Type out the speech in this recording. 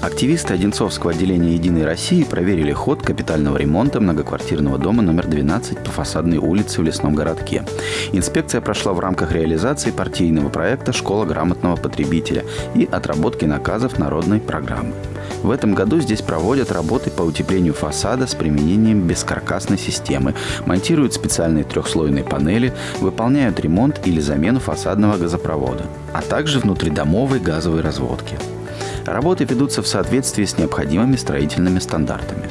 Активисты Одинцовского отделения «Единой России» проверили ход капитального ремонта многоквартирного дома номер 12 по фасадной улице в Лесном городке. Инспекция прошла в рамках реализации партийного проекта «Школа грамотного потребителя» и отработки наказов народной программы. В этом году здесь проводят работы по утеплению фасада с применением бескаркасной системы, монтируют специальные трехслойные панели, выполняют ремонт или замену фасадного газопровода, а также внутридомовой газовой разводки. Работы ведутся в соответствии с необходимыми строительными стандартами.